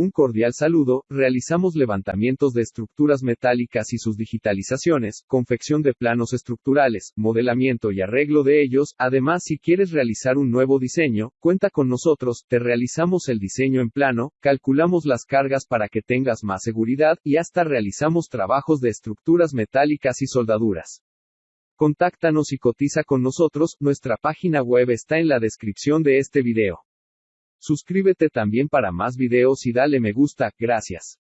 un cordial saludo, realizamos levantamientos de estructuras metálicas y sus digitalizaciones, confección de planos estructurales, modelamiento y arreglo de ellos, además si quieres realizar un nuevo diseño, cuenta con nosotros, te realizamos el diseño en plano, calculamos las cargas para que tengas más seguridad, y hasta realizamos trabajos de estructuras metálicas y soldaduras. Contáctanos y cotiza con nosotros, nuestra página web está en la descripción de este video. Suscríbete también para más videos y dale me gusta, gracias.